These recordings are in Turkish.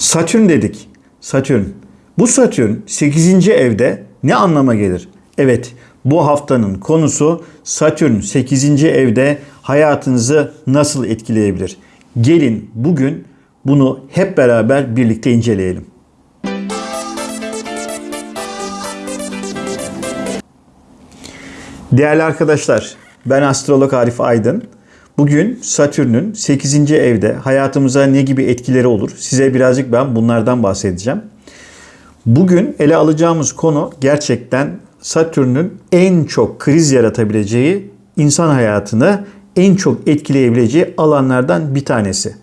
Satürn dedik. Satürn. Bu Satürn 8. evde ne anlama gelir? Evet, bu haftanın konusu Satürn 8. evde hayatınızı nasıl etkileyebilir? Gelin bugün bunu hep beraber birlikte inceleyelim. Değerli arkadaşlar, ben astrolog Arif Aydın. Bugün Satürn'ün 8. evde hayatımıza ne gibi etkileri olur? Size birazcık ben bunlardan bahsedeceğim. Bugün ele alacağımız konu gerçekten Satürn'ün en çok kriz yaratabileceği, insan hayatını en çok etkileyebileceği alanlardan bir tanesi.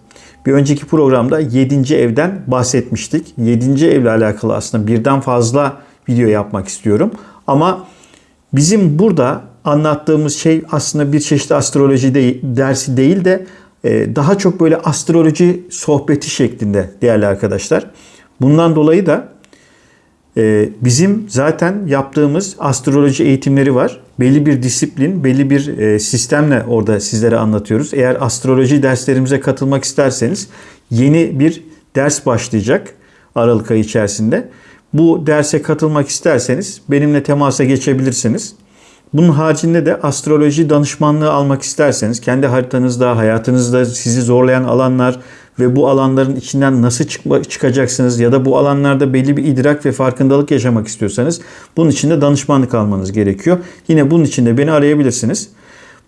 Bir önceki programda 7. evden bahsetmiştik. 7. evle alakalı aslında birden fazla video yapmak istiyorum. Ama bizim burada anlattığımız şey aslında bir çeşit astroloji değil, dersi değil de e, daha çok böyle astroloji sohbeti şeklinde değerli arkadaşlar. Bundan dolayı da e, bizim zaten yaptığımız astroloji eğitimleri var. Belli bir disiplin, belli bir e, sistemle orada sizlere anlatıyoruz. Eğer astroloji derslerimize katılmak isterseniz yeni bir ders başlayacak Aralık ayı içerisinde. Bu derse katılmak isterseniz benimle temasa geçebilirsiniz. Bunun haricinde de astroloji danışmanlığı almak isterseniz kendi haritanızda, hayatınızda sizi zorlayan alanlar ve bu alanların içinden nasıl çıkma, çıkacaksınız ya da bu alanlarda belli bir idrak ve farkındalık yaşamak istiyorsanız bunun için de danışmanlık almanız gerekiyor. Yine bunun için de beni arayabilirsiniz.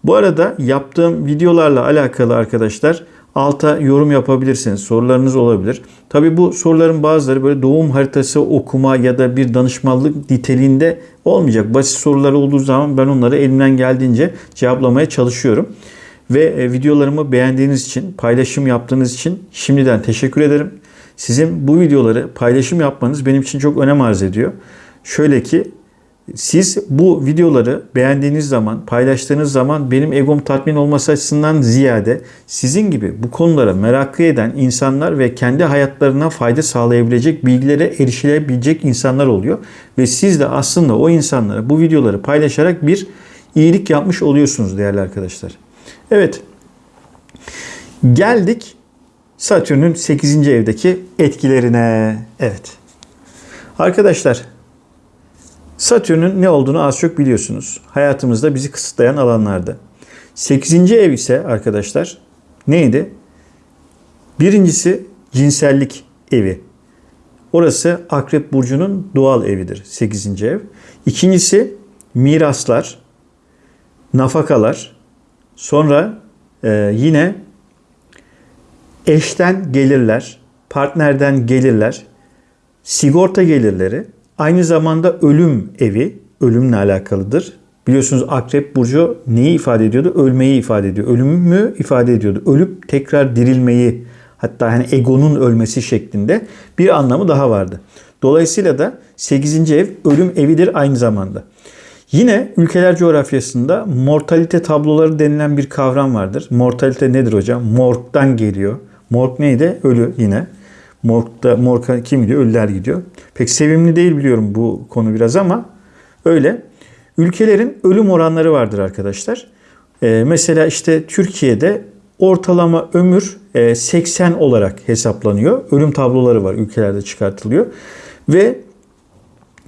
Bu arada yaptığım videolarla alakalı arkadaşlar alta yorum yapabilirsiniz. Sorularınız olabilir. Tabi bu soruların bazıları böyle doğum haritası okuma ya da bir danışmanlık niteliğinde olmayacak. Basit sorular olduğu zaman ben onları elimden geldiğince cevaplamaya çalışıyorum. Ve e, videolarımı beğendiğiniz için, paylaşım yaptığınız için şimdiden teşekkür ederim. Sizin bu videoları paylaşım yapmanız benim için çok önem arz ediyor. Şöyle ki siz bu videoları beğendiğiniz zaman, paylaştığınız zaman benim egom tatmin olması açısından ziyade sizin gibi bu konulara meraklı eden insanlar ve kendi hayatlarına fayda sağlayabilecek bilgilere erişilebilecek insanlar oluyor. Ve siz de aslında o insanlara bu videoları paylaşarak bir iyilik yapmış oluyorsunuz değerli arkadaşlar. Evet. Geldik Satürn'ün 8. evdeki etkilerine. Evet. Arkadaşlar Satürn'ün ne olduğunu az çok biliyorsunuz. Hayatımızda bizi kısıtlayan alanlarda. 8. ev ise arkadaşlar neydi? Birincisi cinsellik evi. Orası Akrep Burcu'nun doğal evidir 8. ev. İkincisi miraslar, nafakalar. Sonra e, yine eşten gelirler, partnerden gelirler, sigorta gelirleri, Aynı zamanda ölüm evi, ölümle alakalıdır. Biliyorsunuz Akrep Burcu neyi ifade ediyordu? Ölmeyi ifade ediyor. Ölümü ifade ediyordu. Ölüp tekrar dirilmeyi, hatta hani egonun ölmesi şeklinde bir anlamı daha vardı. Dolayısıyla da 8. ev ölüm evidir aynı zamanda. Yine ülkeler coğrafyasında mortalite tabloları denilen bir kavram vardır. Mortalite nedir hocam? Morg'dan geliyor. Morg neydi? Ölü yine. Morg'da, morg'a kim gidiyor? Ölüler gidiyor. Pek sevimli değil biliyorum bu konu biraz ama öyle. Ülkelerin ölüm oranları vardır arkadaşlar. Ee, mesela işte Türkiye'de ortalama ömür 80 e, olarak hesaplanıyor. Ölüm tabloları var ülkelerde çıkartılıyor. Ve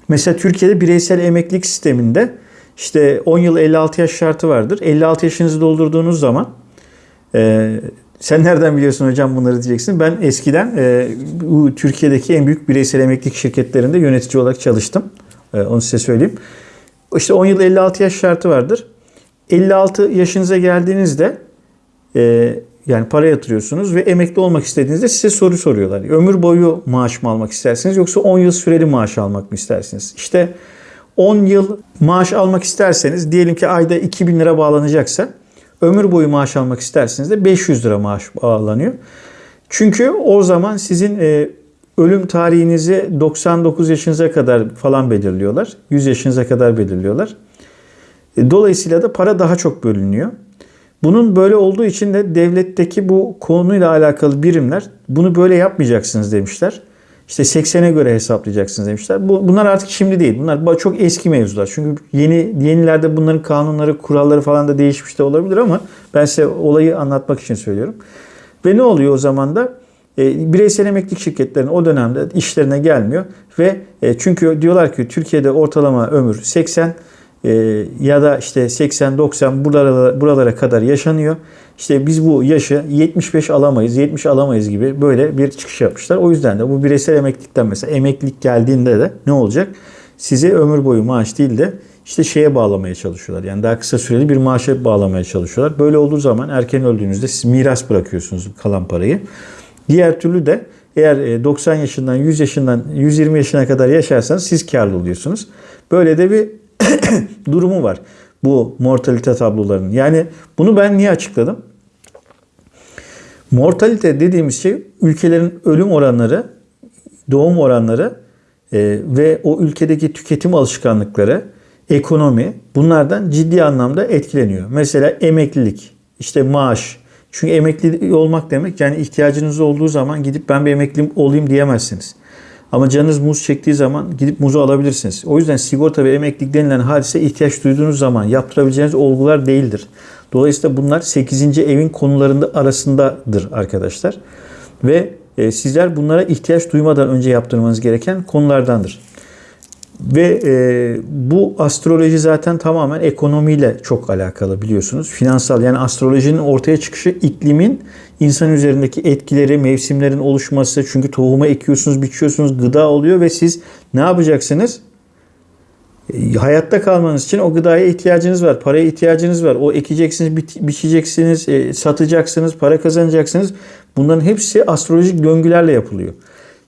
mesela Türkiye'de bireysel emeklilik sisteminde işte 10 yıl 56 yaş şartı vardır. 56 yaşınızı doldurduğunuz zaman e, sen nereden biliyorsun hocam bunları diyeceksin. Ben eskiden e, bu Türkiye'deki en büyük bireysel emeklilik şirketlerinde yönetici olarak çalıştım. E, onu size söyleyeyim. İşte 10 yıl 56 yaş şartı vardır. 56 yaşınıza geldiğinizde e, yani para yatırıyorsunuz ve emekli olmak istediğinizde size soru soruyorlar. Ömür boyu maaş mı almak istersiniz yoksa 10 yıl süreli maaş almak mı istersiniz? İşte 10 yıl maaş almak isterseniz diyelim ki ayda 2000 lira bağlanacaksa ömür boyu maaş almak isterseniz de 500 lira maaş bağlanıyor. Çünkü o zaman sizin e, ölüm tarihinizi 99 yaşınıza kadar falan belirliyorlar. 100 yaşınıza kadar belirliyorlar. E, dolayısıyla da para daha çok bölünüyor. Bunun böyle olduğu için de devletteki bu konuyla alakalı birimler bunu böyle yapmayacaksınız demişler. İşte 80'e göre hesaplayacaksınız demişler. Bu, bunlar artık şimdi değil. Bunlar çok eski mevzular. Çünkü yeni yenilerde bunların kanunları, kuralları falan da değişmiş de olabilir ama ben size olayı anlatmak için söylüyorum. Ve ne oluyor o zaman da? e, bireysel emeklilik şirketlerinin o dönemde işlerine gelmiyor ve e, çünkü diyorlar ki Türkiye'de ortalama ömür 80 e, ya da işte 80-90 buralara, buralara kadar yaşanıyor. İşte biz bu yaşı 75 alamayız, 70 alamayız gibi böyle bir çıkış yapmışlar. O yüzden de bu bireysel emeklilikten mesela emeklilik geldiğinde de ne olacak? Size ömür boyu maaş değil de işte şeye bağlamaya çalışıyorlar. Yani daha kısa süreli bir maaşa bağlamaya çalışıyorlar. Böyle olduğu zaman erken öldüğünüzde siz miras bırakıyorsunuz kalan parayı. Diğer türlü de eğer 90 yaşından 100 yaşından 120 yaşına kadar yaşarsanız siz karlı oluyorsunuz. Böyle de bir durumu var bu mortalite tablolarının. Yani bunu ben niye açıkladım? Mortalite dediğimiz şey ülkelerin ölüm oranları, doğum oranları e, ve o ülkedeki tüketim alışkanlıkları, ekonomi bunlardan ciddi anlamda etkileniyor. Mesela emeklilik, işte maaş. Çünkü emekli olmak demek yani ihtiyacınız olduğu zaman gidip ben bir emekli olayım diyemezsiniz. Ama canınız muz çektiği zaman gidip muzu alabilirsiniz. O yüzden sigorta ve emeklilik denilen hadise ihtiyaç duyduğunuz zaman yaptırabileceğiniz olgular değildir. Dolayısıyla bunlar 8. evin konularında arasındadır arkadaşlar. Ve e, sizler bunlara ihtiyaç duymadan önce yaptırmanız gereken konulardandır. Ve e, bu astroloji zaten tamamen ekonomiyle çok alakalı biliyorsunuz. Finansal yani astrolojinin ortaya çıkışı iklimin insan üzerindeki etkileri, mevsimlerin oluşması. Çünkü tohuma ekiyorsunuz, biçiyorsunuz, gıda oluyor ve siz ne yapacaksınız? E, hayatta kalmanız için o gıdaya ihtiyacınız var. Paraya ihtiyacınız var. O ekeceksiniz, biçeceksiniz, e, satacaksınız, para kazanacaksınız. Bunların hepsi astrolojik döngülerle yapılıyor.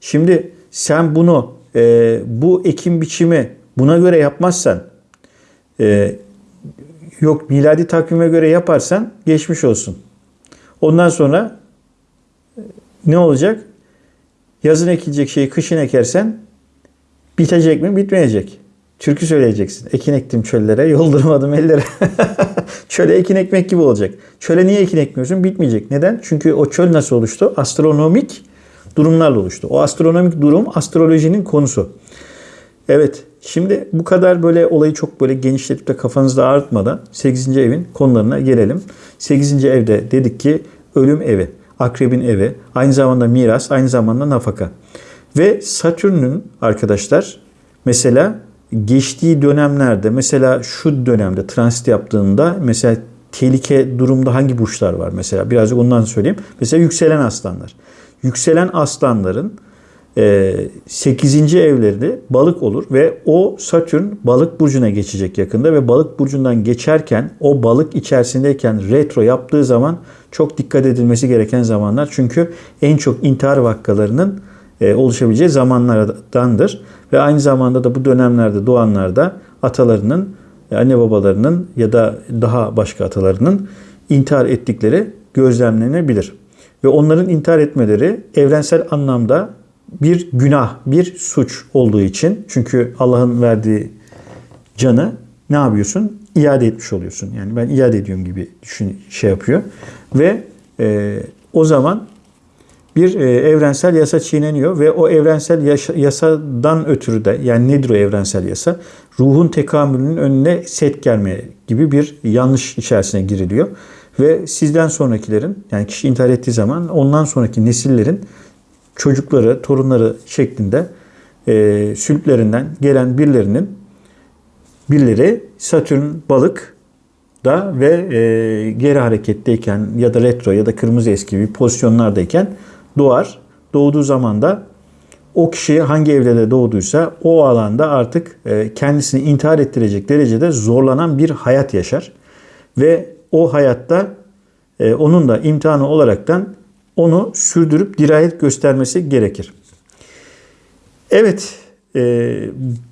Şimdi sen bunu e, bu ekim biçimi buna göre yapmazsan e, yok miladi takvime göre yaparsan geçmiş olsun. Ondan sonra e, ne olacak? Yazın ekilecek şeyi kışın ekersen bitecek mi? Bitmeyecek. Türkü söyleyeceksin. Ekin ektim çöllere, yoldurmadım ellere. Çöle ekin ekmek gibi olacak. Çöle niye ekin ekmiyorsun? Bitmeyecek. Neden? Çünkü o çöl nasıl oluştu? Astronomik durumlarla oluştu. O astronomik durum astrolojinin konusu. Evet, şimdi bu kadar böyle olayı çok böyle genişletip de kafanızda ağrıtmadan 8. evin konularına gelelim. 8. evde dedik ki ölüm evi, akrebin evi, aynı zamanda miras, aynı zamanda nafaka. Ve Satürn'ün arkadaşlar mesela geçtiği dönemlerde mesela şu dönemde transit yaptığında mesela tehlike durumda hangi burçlar var mesela birazcık ondan söyleyeyim. Mesela yükselen aslanlar. Yükselen aslanların 8. E, evleri balık olur ve o Satürn balık burcuna geçecek yakında ve balık burcundan geçerken o balık içerisindeyken retro yaptığı zaman çok dikkat edilmesi gereken zamanlar. Çünkü en çok intihar vakalarının e, oluşabileceği zamanlardandır. Ve aynı zamanda da bu dönemlerde doğanlarda atalarının, anne babalarının ya da daha başka atalarının intihar ettikleri gözlemlenebilir. Ve onların intihar etmeleri evrensel anlamda bir günah, bir suç olduğu için çünkü Allah'ın verdiği canı ne yapıyorsun? İade etmiş oluyorsun. Yani ben iade ediyorum gibi düşün şey yapıyor. Ve e, o zaman bir e, evrensel yasa çiğneniyor ve o evrensel yasa, yasadan ötürü de yani nedir o evrensel yasa? Ruhun tekamülünün önüne set gelmeye gibi bir yanlış içerisine giriliyor. Ve sizden sonrakilerin yani kişi intihar ettiği zaman ondan sonraki nesillerin çocukları, torunları şeklinde e, sülplerinden gelen birilerinin birileri Satürn balık da ve e, geri hareketteyken ya da retro ya da kırmızı eski bir pozisyonlardayken doğar. Doğduğu zaman da o kişi hangi evde doğduysa o alanda artık e, kendisini intihar ettirecek derecede zorlanan bir hayat yaşar. Ve o hayatta e, onun da imtihanı olaraktan onu sürdürüp dirayet göstermesi gerekir. Evet, e,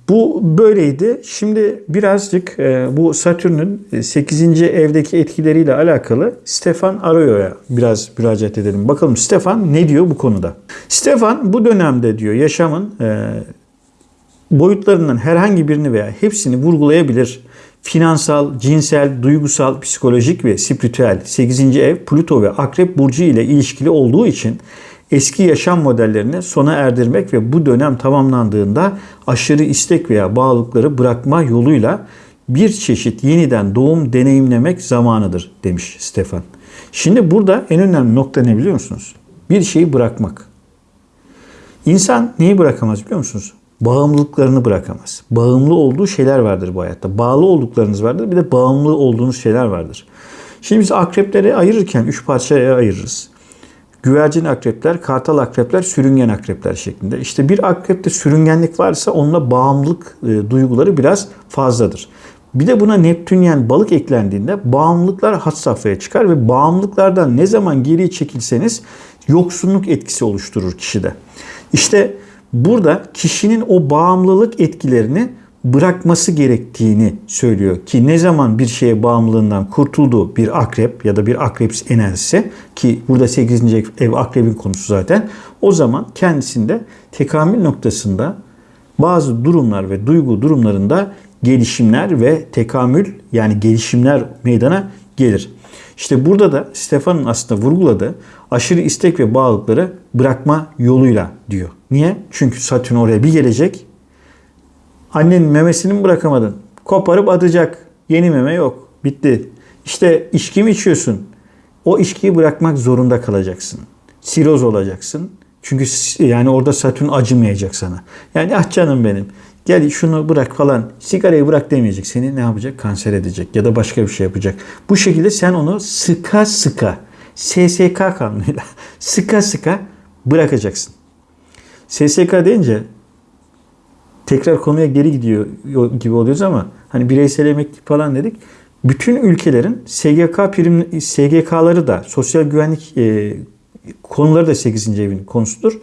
bu böyleydi. Şimdi birazcık e, bu Satürn'ün 8. evdeki etkileriyle alakalı Stefan Arroyo'ya biraz müracaat edelim. Bakalım Stefan ne diyor bu konuda? Stefan bu dönemde diyor yaşamın e, boyutlarından herhangi birini veya hepsini vurgulayabilir finansal, cinsel, duygusal, psikolojik ve spiritüel 8. ev Plüto ve Akrep burcu ile ilişkili olduğu için eski yaşam modellerini sona erdirmek ve bu dönem tamamlandığında aşırı istek veya bağlılıkları bırakma yoluyla bir çeşit yeniden doğum deneyimlemek zamanıdır demiş Stefan. Şimdi burada en önemli nokta ne biliyor musunuz? Bir şeyi bırakmak. İnsan neyi bırakamaz biliyor musunuz? Bağımlılıklarını bırakamaz. Bağımlı olduğu şeyler vardır bu hayatta. Bağlı olduklarınız vardır. Bir de bağımlı olduğunuz şeyler vardır. Şimdi biz akrepleri ayırırken üç parçaya ayırırız. Güvercin akrepler, kartal akrepler, sürüngen akrepler şeklinde. İşte bir akrepte sürüngenlik varsa onunla bağımlılık e, duyguları biraz fazladır. Bir de buna Neptünyen balık eklendiğinde bağımlılıklar had safhaya çıkar ve bağımlılıklardan ne zaman geriye çekilseniz yoksunluk etkisi oluşturur kişide. İşte burada kişinin o bağımlılık etkilerini bırakması gerektiğini söylüyor ki ne zaman bir şeye bağımlılığından kurtulduğu bir akrep ya da bir akreps enerjisi ki burada 8. ev akrebin konusu zaten o zaman kendisinde tekamül noktasında bazı durumlar ve duygu durumlarında gelişimler ve tekamül yani gelişimler meydana gelir. İşte burada da Stefan'ın aslında vurguladığı aşırı istek ve bağlılıkları bırakma yoluyla diyor. Niye? Çünkü Satürn oraya bir gelecek. Annenin memesini mi bırakamadın? Koparıp atacak. Yeni meme yok. Bitti. İşte içki mi içiyorsun? O içkiyi bırakmak zorunda kalacaksın. Siroz olacaksın. Çünkü yani orada Satürn acımayacak sana. Yani ah canım benim gel şunu bırak falan sigarayı bırak demeyecek. Seni ne yapacak? Kanser edecek ya da başka bir şey yapacak. Bu şekilde sen onu sıka sıka SSK kanunuyla sıka sıka bırakacaksın. SSK deyince tekrar konuya geri gidiyor gibi oluyoruz ama hani bireysel emeklilik falan dedik. Bütün ülkelerin SGK prim SGK'ları da sosyal güvenlik e, konuları da 8. evin konusudur.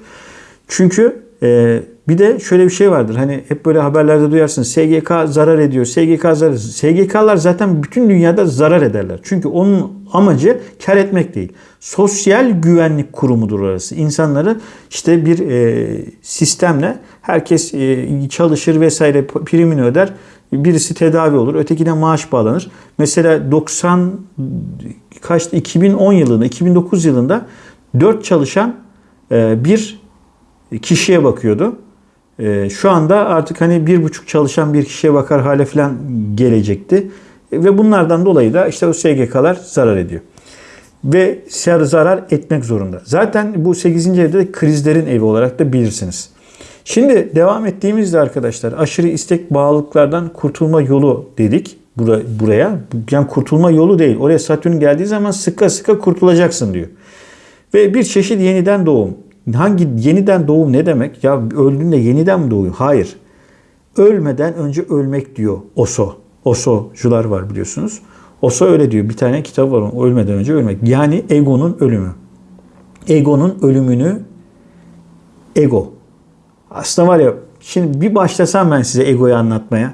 Çünkü e, bir de şöyle bir şey vardır. Hani hep böyle haberlerde duyarsın. SGK zarar ediyor. SGK zarar. SGK'lar zaten bütün dünyada zarar ederler. Çünkü onun amacı kar etmek değil. Sosyal güvenlik kurumudur orası. İnsanları işte bir e, sistemle herkes e, çalışır vesaire primini öder. Birisi tedavi olur, ötekine maaş bağlanır. Mesela 90 kaçtı 2010 yılında, 2009 yılında 4 çalışan e, bir kişiye bakıyordu. Ee, şu anda artık hani bir buçuk çalışan bir kişiye bakar hale falan gelecekti. Ve bunlardan dolayı da işte o SGK'lar zarar ediyor. Ve zarar etmek zorunda. Zaten bu 8. evde de krizlerin evi olarak da bilirsiniz. Şimdi devam ettiğimizde arkadaşlar aşırı istek bağlılıklardan kurtulma yolu dedik buraya. Yani kurtulma yolu değil. Oraya Satürn geldiği zaman sıkı sıkı kurtulacaksın diyor. Ve bir çeşit yeniden doğum. Hangi yeniden doğum ne demek? Ya öldüğünde yeniden mi doğuyor? Hayır. Ölmeden önce ölmek diyor Oso. Osocular var biliyorsunuz. Oso öyle diyor. Bir tane kitap var onun. Ölmeden önce ölmek. Yani egonun ölümü. Egonun ölümünü ego. Aslında var ya şimdi bir başlasam ben size egoyu anlatmaya.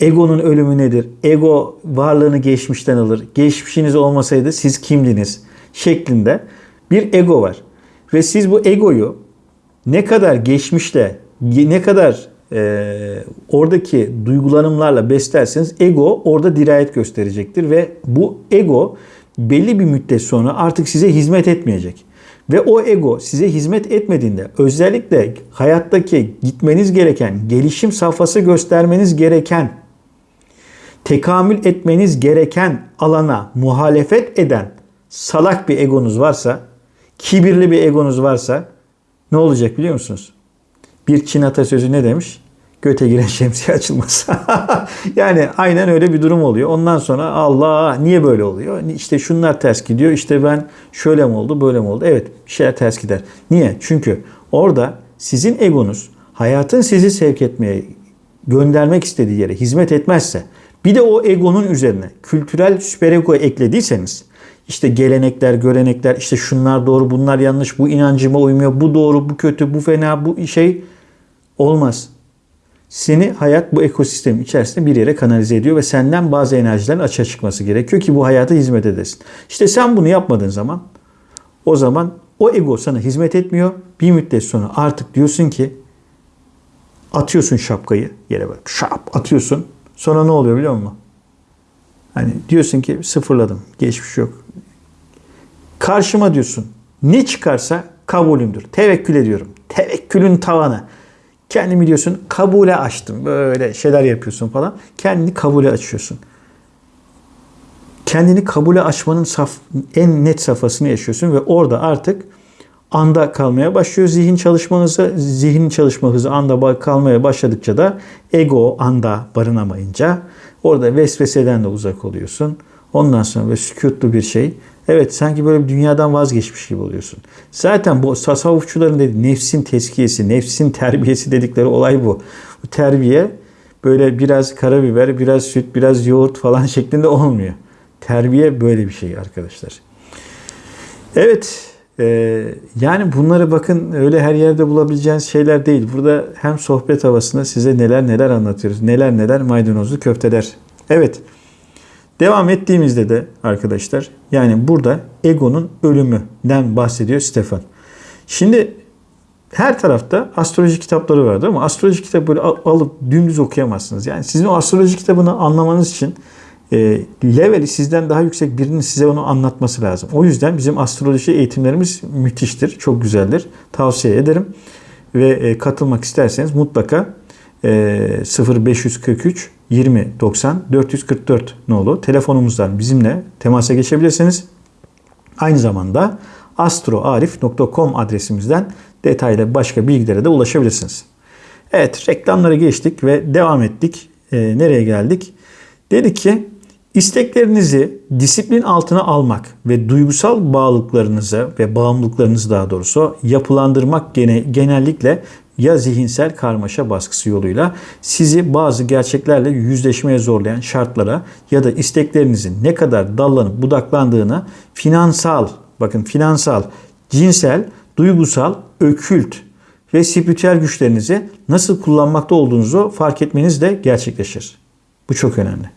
Egonun ölümü nedir? Ego varlığını geçmişten alır. Geçmişiniz olmasaydı siz kimdiniz? Şeklinde bir ego var. Ve siz bu egoyu ne kadar geçmişte, ne kadar e, oradaki duygulanımlarla beslerseniz ego orada dirayet gösterecektir. Ve bu ego belli bir müddet sonra artık size hizmet etmeyecek. Ve o ego size hizmet etmediğinde özellikle hayattaki gitmeniz gereken, gelişim safhası göstermeniz gereken, tekamül etmeniz gereken alana muhalefet eden salak bir egonuz varsa kibirli bir egonuz varsa ne olacak biliyor musunuz? Bir Çin atasözü ne demiş? Göte giren şemsiye açılmaz. yani aynen öyle bir durum oluyor. Ondan sonra Allah niye böyle oluyor? İşte şunlar ters gidiyor. İşte ben şöyle mi oldu böyle mi oldu? Evet bir şeyler ters gider. Niye? Çünkü orada sizin egonuz hayatın sizi sevk etmeye göndermek istediği yere hizmet etmezse bir de o egonun üzerine kültürel süperego eklediyseniz işte gelenekler, görenekler, işte şunlar doğru, bunlar yanlış, bu inancıma uymuyor, bu doğru, bu kötü, bu fena, bu şey olmaz. Seni hayat bu ekosistem içerisinde bir yere kanalize ediyor ve senden bazı enerjilerin açığa çıkması gerekiyor ki bu hayata hizmet edesin. İşte sen bunu yapmadığın zaman o zaman o ego sana hizmet etmiyor. Bir müddet sonra artık diyorsun ki atıyorsun şapkayı yere böyle şap atıyorsun. Sonra ne oluyor biliyor musun? Hani diyorsun ki sıfırladım. Geçmiş yok. Karşıma diyorsun. Ne çıkarsa kabulümdür. Tevekkül ediyorum. Tevekkülün tavanı. Kendimi diyorsun kabule açtım. Böyle şeyler yapıyorsun falan. Kendini kabule açıyorsun. Kendini kabule açmanın saf, en net safhasını yaşıyorsun ve orada artık anda kalmaya başlıyor zihin çalışma hızı. Zihnin çalışma hızı anda kalmaya başladıkça da ego anda barınamayınca orada vesveseden de uzak oluyorsun. Ondan sonra böyle sükutlu bir şey. Evet sanki böyle bir dünyadan vazgeçmiş gibi oluyorsun. Zaten bu tasavvufçuların dediği nefsin teskiyesi, nefsin terbiyesi dedikleri olay bu. Bu terbiye böyle biraz karabiber, biraz süt, biraz yoğurt falan şeklinde olmuyor. Terbiye böyle bir şey arkadaşlar. Evet e, yani bunları bakın öyle her yerde bulabileceğiniz şeyler değil. Burada hem sohbet havasında size neler neler anlatıyoruz. Neler neler maydanozlu köfteler. Evet. Devam ettiğimizde de arkadaşlar yani burada egonun ölümünden bahsediyor Stefan. Şimdi her tarafta astroloji kitapları vardır ama astroloji kitabı böyle alıp dümdüz okuyamazsınız. Yani sizin o astroloji kitabını anlamanız için e, leveli sizden daha yüksek birinin size onu anlatması lazım. O yüzden bizim astroloji eğitimlerimiz müthiştir, çok güzeldir. Tavsiye ederim. Ve e, katılmak isterseniz mutlaka e, 0543 20 90 444 nolu telefonumuzdan bizimle temasa geçebilirsiniz. Aynı zamanda astroarif.com adresimizden detaylı başka bilgilere de ulaşabilirsiniz. Evet reklamlara geçtik ve devam ettik. E, nereye geldik? Dedi ki isteklerinizi disiplin altına almak ve duygusal bağlılıklarınızı ve bağımlılıklarınızı daha doğrusu yapılandırmak gene, genellikle ya zihinsel karmaşa baskısı yoluyla sizi bazı gerçeklerle yüzleşmeye zorlayan şartlara ya da isteklerinizin ne kadar dallanıp budaklandığını finansal, bakın finansal, cinsel, duygusal, ökült ve spiritüel güçlerinizi nasıl kullanmakta olduğunuzu fark etmeniz de gerçekleşir. Bu çok önemli.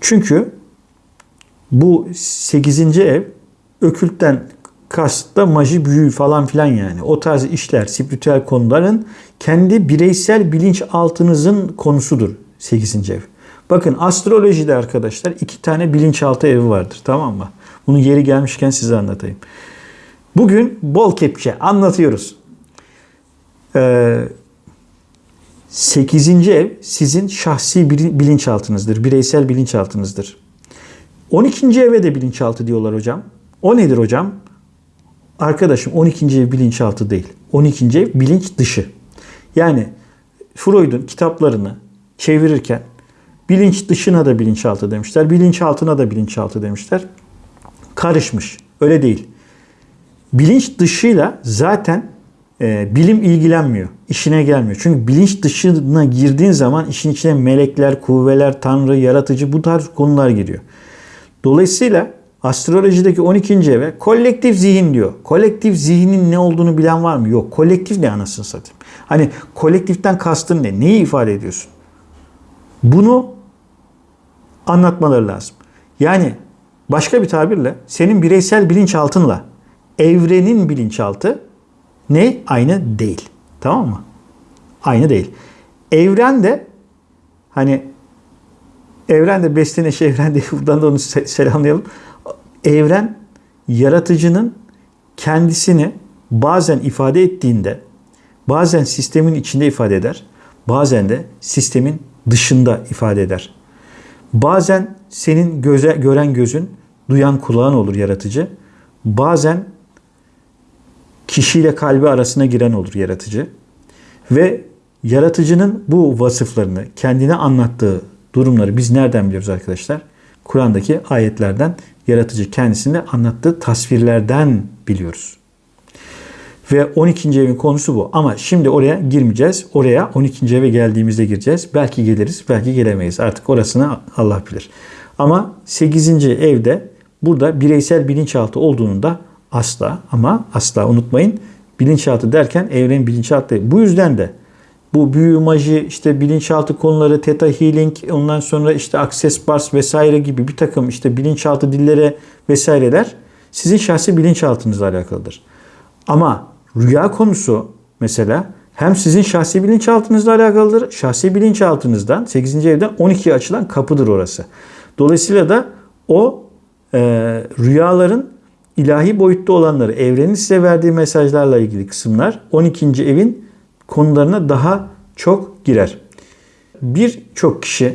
Çünkü bu 8. ev ökültten kast maji büyü falan filan yani. O tarz işler, spiritüel konuların kendi bireysel bilinç altınızın konusudur 8. ev. Bakın astrolojide arkadaşlar iki tane bilinçaltı evi vardır tamam mı? Bunu yeri gelmişken size anlatayım. Bugün bol kepçe anlatıyoruz. Ee, 8. ev sizin şahsi bilinçaltınızdır, bireysel bilinçaltınızdır. 12. eve de bilinçaltı diyorlar hocam. O nedir hocam? Arkadaşım 12. ev bilinçaltı değil. 12. ev bilinç dışı. Yani Freud'un kitaplarını çevirirken bilinç dışına da bilinçaltı demişler. Bilinçaltına da bilinçaltı demişler. Karışmış. Öyle değil. Bilinç dışıyla zaten e, bilim ilgilenmiyor. İşine gelmiyor. Çünkü bilinç dışına girdiğin zaman işin içine melekler, kuvveler, tanrı, yaratıcı bu tarz konular giriyor. Dolayısıyla astrolojideki 12. eve kolektif zihin diyor. Kolektif zihnin ne olduğunu bilen var mı? Yok. Kolektif ne anasını satayım. Hani kolektiften kastın ne? Neyi ifade ediyorsun? Bunu anlatmaları lazım. Yani başka bir tabirle senin bireysel bilinçaltınla evrenin bilinçaltı ne? Aynı değil. Tamam mı? Aynı değil. Evren de hani evren de besleneş evren diye buradan da onu selamlayalım. Evren yaratıcının kendisini bazen ifade ettiğinde bazen sistemin içinde ifade eder. Bazen de sistemin dışında ifade eder. Bazen senin göze, gören gözün, duyan kulağın olur yaratıcı. Bazen kişiyle kalbi arasına giren olur yaratıcı. Ve yaratıcının bu vasıflarını, kendine anlattığı durumları biz nereden biliyoruz arkadaşlar? Kur'an'daki ayetlerden yaratıcı kendisine anlattığı tasvirlerden biliyoruz. Ve 12. evin konusu bu. Ama şimdi oraya girmeyeceğiz. Oraya 12. eve geldiğimizde gireceğiz. Belki geliriz, belki gelemeyiz. Artık orasını Allah bilir. Ama 8. evde burada bireysel bilinçaltı olduğunu da asla ama asla unutmayın. Bilinçaltı derken evren bilinçaltı. Bu yüzden de bu büyü, maji, işte bilinçaltı konuları, Theta Healing, ondan sonra işte Access Bars vesaire gibi bir takım işte bilinçaltı dillere vesaireler sizin şahsi bilinçaltınızla alakalıdır. Ama rüya konusu mesela hem sizin şahsi bilinçaltınızla alakalıdır. Şahsi bilinçaltınızdan 8. evden 12'ye açılan kapıdır orası. Dolayısıyla da o e, rüyaların ilahi boyutta olanları, evrenin size verdiği mesajlarla ilgili kısımlar 12. evin konularına daha çok girer. Birçok kişi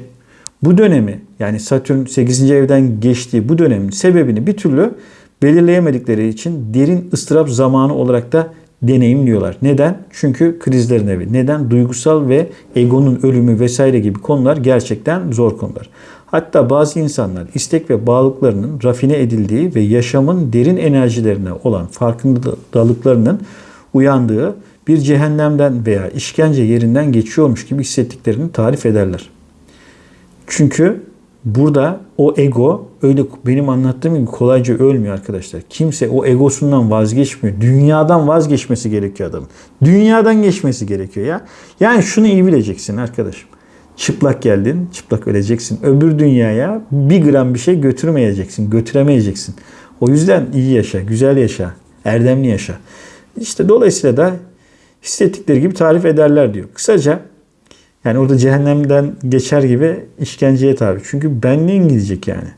bu dönemi yani Satürn 8. evden geçtiği bu dönemin sebebini bir türlü belirleyemedikleri için derin ıstırap zamanı olarak da deneyimliyorlar. Neden? Çünkü krizlerin evi. Neden? Duygusal ve egonun ölümü vesaire gibi konular gerçekten zor konular. Hatta bazı insanlar istek ve bağlılıklarının rafine edildiği ve yaşamın derin enerjilerine olan farkındalıklarının uyandığı bir cehennemden veya işkence yerinden geçiyormuş gibi hissettiklerini tarif ederler. Çünkü burada o ego öyle benim anlattığım gibi kolayca ölmüyor arkadaşlar. Kimse o egosundan vazgeçmiyor. Dünyadan vazgeçmesi gerekiyor adamın. Dünyadan geçmesi gerekiyor ya. Yani şunu iyi bileceksin arkadaşım. Çıplak geldin, çıplak öleceksin. Öbür dünyaya bir gram bir şey götürmeyeceksin, götüremeyeceksin. O yüzden iyi yaşa, güzel yaşa, erdemli yaşa. İşte dolayısıyla da hissettikleri gibi tarif ederler diyor. Kısaca yani orada cehennemden geçer gibi işkenceye tabi. Çünkü benliğin gidecek yani.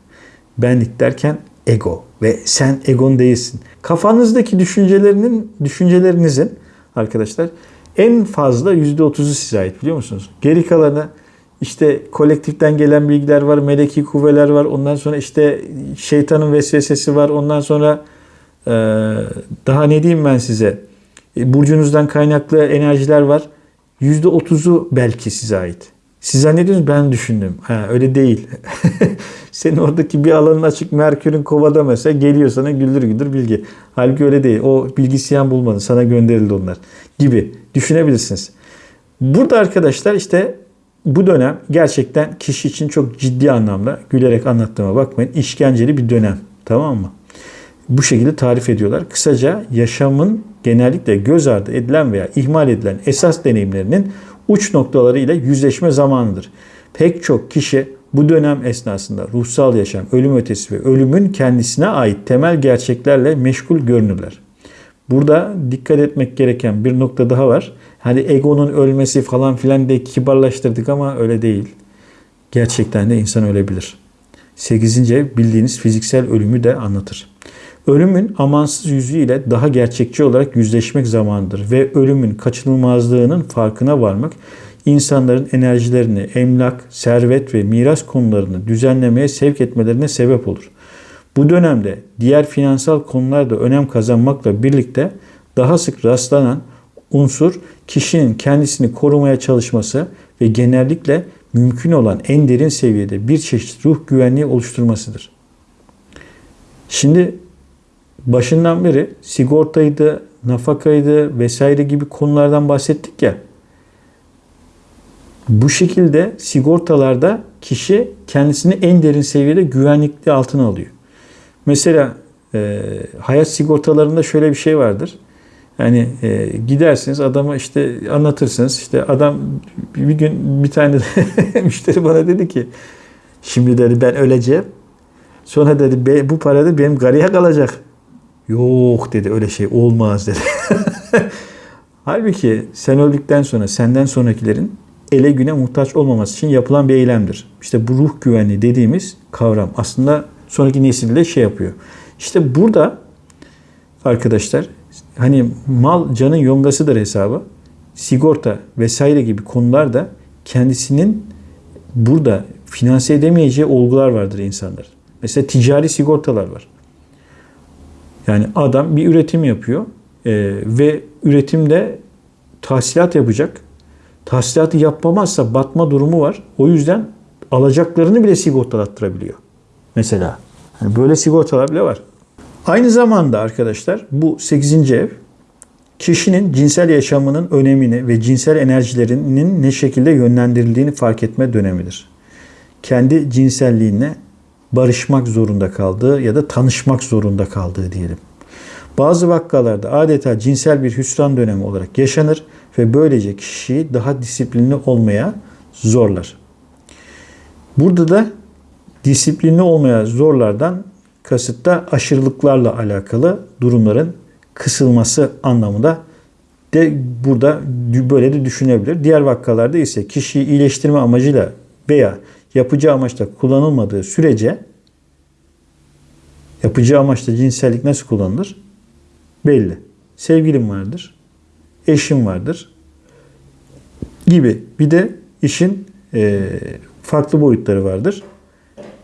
Benlik derken ego ve sen egon değilsin. Kafanızdaki düşüncelerinin düşüncelerinizin arkadaşlar en fazla %30'u size ait biliyor musunuz? Geri kalanı işte kolektiften gelen bilgiler var, meleki kuvveler var. Ondan sonra işte şeytanın vesvesesi var. Ondan sonra daha ne diyeyim ben size? E, burcunuzdan kaynaklı enerjiler var. %30'u belki size ait. Siz zannediyorsunuz ben düşündüm. Ha, öyle değil. Senin oradaki bir alanın açık Merkür'ün kovada mesela geliyor sana güldür güldür bilgi. Halbuki öyle değil. O bilgisayar bulmadı. Sana gönderildi onlar. Gibi düşünebilirsiniz. Burada arkadaşlar işte bu dönem gerçekten kişi için çok ciddi anlamda gülerek anlattığıma bakmayın. işkenceli bir dönem. Tamam mı? bu şekilde tarif ediyorlar. Kısaca yaşamın genellikle göz ardı edilen veya ihmal edilen esas deneyimlerinin uç noktaları ile yüzleşme zamanıdır. Pek çok kişi bu dönem esnasında ruhsal yaşam, ölüm ötesi ve ölümün kendisine ait temel gerçeklerle meşgul görünürler. Burada dikkat etmek gereken bir nokta daha var. Hani egonun ölmesi falan filan de kibarlaştırdık ama öyle değil. Gerçekten de insan ölebilir. 8. ev bildiğiniz fiziksel ölümü de anlatır. Ölümün amansız yüzüyle daha gerçekçi olarak yüzleşmek zamanıdır ve ölümün kaçınılmazlığının farkına varmak insanların enerjilerini, emlak, servet ve miras konularını düzenlemeye sevk etmelerine sebep olur. Bu dönemde diğer finansal konularda önem kazanmakla birlikte daha sık rastlanan unsur kişinin kendisini korumaya çalışması ve genellikle mümkün olan en derin seviyede bir çeşit ruh güvenliği oluşturmasıdır. Şimdi başından beri sigortaydı, nafakaydı vesaire gibi konulardan bahsettik ya. Bu şekilde sigortalarda kişi kendisini en derin seviyede güvenlikli altına alıyor. Mesela e, hayat sigortalarında şöyle bir şey vardır. Yani e, gidersiniz adama işte anlatırsınız. İşte adam bir gün bir tane müşteri bana dedi ki şimdi dedi ben öleceğim. Sonra dedi bu para da benim gariye kalacak. Yok dedi öyle şey olmaz dedi. Halbuki sen öldükten sonra senden sonrakilerin ele güne muhtaç olmaması için yapılan bir eylemdir. İşte bu ruh güvenliği dediğimiz kavram aslında sonraki nesilde şey yapıyor. İşte burada arkadaşlar hani mal canın yongasıdır hesabı. Sigorta vesaire gibi konularda kendisinin burada finanse edemeyeceği olgular vardır insanlar. Mesela ticari sigortalar var. Yani adam bir üretim yapıyor e, ve üretimde tahsilat yapacak. Tahsilatı yapmamazsa batma durumu var. O yüzden alacaklarını bile sigortalattırabiliyor. Mesela. Yani böyle sigortalar bile var. Aynı zamanda arkadaşlar bu 8. ev kişinin cinsel yaşamının önemini ve cinsel enerjilerinin ne şekilde yönlendirildiğini fark etme dönemidir. Kendi cinselliğine barışmak zorunda kaldığı ya da tanışmak zorunda kaldığı diyelim. Bazı vakalarda adeta cinsel bir hüsran dönemi olarak yaşanır ve böylece kişiyi daha disiplinli olmaya zorlar. Burada da disiplinli olmaya zorlardan kasıt da aşırılıklarla alakalı durumların kısılması anlamında de burada böyle de düşünebilir. Diğer vakalarda ise kişiyi iyileştirme amacıyla veya yapıcı amaçla kullanılmadığı sürece yapıcı amaçla cinsellik nasıl kullanılır? Belli. Sevgilim vardır, eşim vardır gibi. Bir de işin e, farklı boyutları vardır.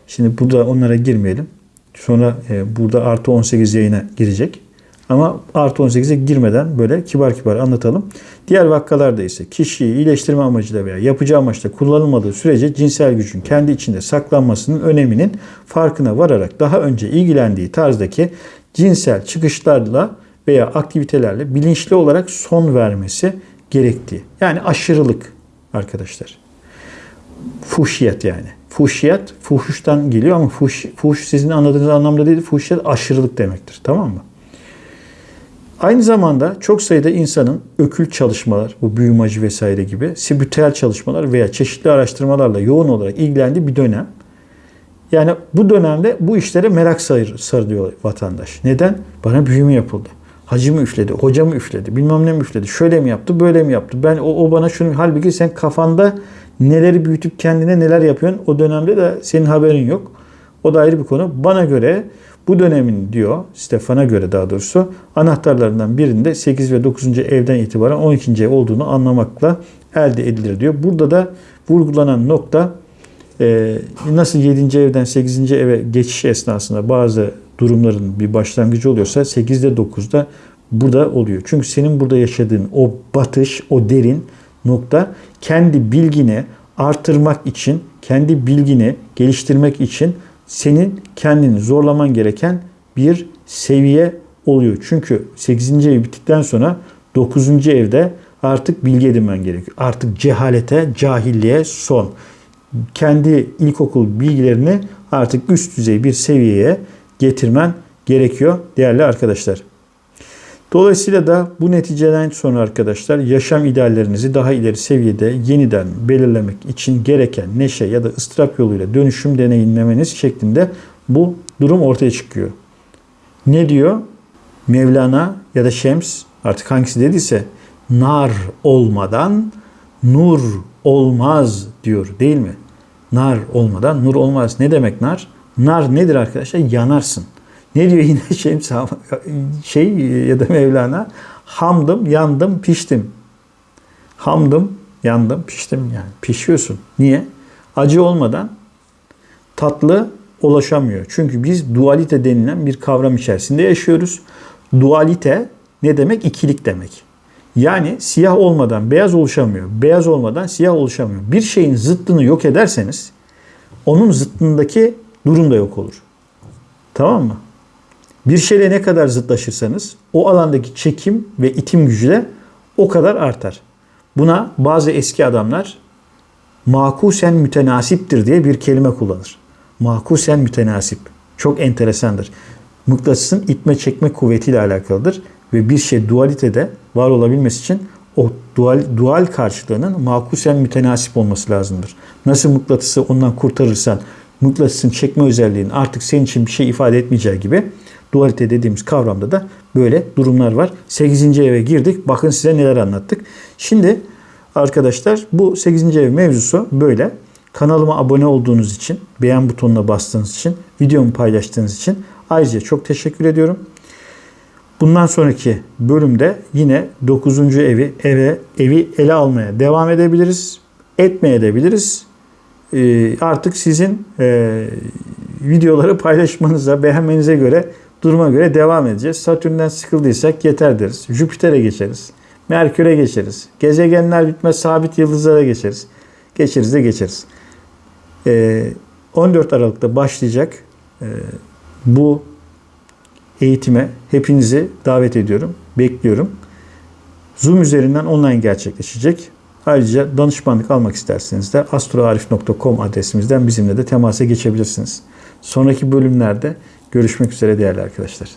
Şimdi burada onlara girmeyelim. Sonra e, burada artı 18 yayına girecek. Ama artı 18'e girmeden böyle kibar kibar anlatalım. Diğer vakalarda ise kişiyi iyileştirme amacıyla veya yapacağı amaçla kullanılmadığı sürece cinsel gücün kendi içinde saklanmasının öneminin farkına vararak daha önce ilgilendiği tarzdaki cinsel çıkışlarla veya aktivitelerle bilinçli olarak son vermesi gerektiği. Yani aşırılık arkadaşlar. Fuhşiyet yani. Fuhşiyet fuhuştan geliyor ama fuhuş, fuhuş sizin anladığınız anlamda değil. Fuhşiyet aşırılık demektir. Tamam mı? Aynı zamanda çok sayıda insanın ökült çalışmalar, bu büyümacı vesaire gibi spiritüel çalışmalar veya çeşitli araştırmalarla yoğun olarak ilgilendiği bir dönem. Yani bu dönemde bu işlere merak sarılıyor vatandaş. Neden? Bana büyüme yapıldı. Hacı mı üfledi, hoca mı üfledi, bilmem ne mi üfledi, şöyle mi yaptı, böyle mi yaptı. Ben o, o bana şunu, halbuki sen kafanda neleri büyütüp kendine neler yapıyorsun o dönemde de senin haberin yok. O da ayrı bir konu. Bana göre bu dönemin diyor, Stefan'a göre daha doğrusu anahtarlarından birinde 8 ve 9. evden itibaren 12. ev olduğunu anlamakla elde edilir diyor. Burada da vurgulanan nokta e, nasıl 7. evden 8. eve geçiş esnasında bazı durumların bir başlangıcı oluyorsa 8'de 9'da burada oluyor. Çünkü senin burada yaşadığın o batış, o derin nokta kendi bilgini artırmak için, kendi bilgini geliştirmek için senin kendini zorlaman gereken bir seviye oluyor. Çünkü 8. ev bittikten sonra 9. evde artık bilgi edinmen gerekiyor. Artık cehalete, cahilliğe son. Kendi ilkokul bilgilerini artık üst düzey bir seviyeye getirmen gerekiyor değerli arkadaşlar. Dolayısıyla da bu neticeden sonra arkadaşlar yaşam ideallerinizi daha ileri seviyede yeniden belirlemek için gereken neşe ya da ıstırap yoluyla dönüşüm deneyimlemeniz şeklinde bu durum ortaya çıkıyor. Ne diyor? Mevlana ya da Şems artık hangisi dediyse nar olmadan nur olmaz diyor değil mi? Nar olmadan nur olmaz. Ne demek nar? Nar nedir arkadaşlar? Yanarsın. Ne diyor yine Şems şey ya da Mevlana? Hamdım, yandım, piştim. Hamdım, yandım, piştim yani. Pişiyorsun. Niye? Acı olmadan tatlı ulaşamıyor. Çünkü biz dualite denilen bir kavram içerisinde yaşıyoruz. Dualite ne demek? İkilik demek. Yani siyah olmadan beyaz oluşamıyor. Beyaz olmadan siyah oluşamıyor. Bir şeyin zıttını yok ederseniz onun zıttındaki durum da yok olur. Tamam mı? Bir şeyle ne kadar zıtlaşırsanız o alandaki çekim ve itim gücü de o kadar artar. Buna bazı eski adamlar makusen mütenasiptir diye bir kelime kullanır. Makusen mütenasip. Çok enteresandır. Mıknatısın itme çekme kuvvetiyle alakalıdır ve bir şey dualitede var olabilmesi için o dual, dual karşılığının makusen mütenasip olması lazımdır. Nasıl mıknatısı ondan kurtarırsan mıknatısın çekme özelliğinin artık senin için bir şey ifade etmeyeceği gibi dualite dediğimiz kavramda da böyle durumlar var. 8. eve girdik. Bakın size neler anlattık. Şimdi arkadaşlar bu 8. ev mevzusu böyle. Kanalıma abone olduğunuz için, beğen butonuna bastığınız için, videomu paylaştığınız için ayrıca çok teşekkür ediyorum. Bundan sonraki bölümde yine 9. evi eve evi ele almaya devam edebiliriz. Etmeye edebiliriz. Ee, artık sizin e, videoları paylaşmanıza, beğenmenize göre duruma göre devam edeceğiz. Satürn'den sıkıldıysak yeter deriz. Jüpiter'e geçeriz. Merkür'e geçeriz. Gezegenler bitmez sabit yıldızlara geçeriz. Geçeriz de geçeriz. Ee, 14 Aralık'ta başlayacak ee, bu eğitime hepinizi davet ediyorum. Bekliyorum. Zoom üzerinden online gerçekleşecek. Ayrıca danışmanlık almak isterseniz de astroarif.com adresimizden bizimle de temasa geçebilirsiniz. Sonraki bölümlerde görüşmek üzere değerli arkadaşlar.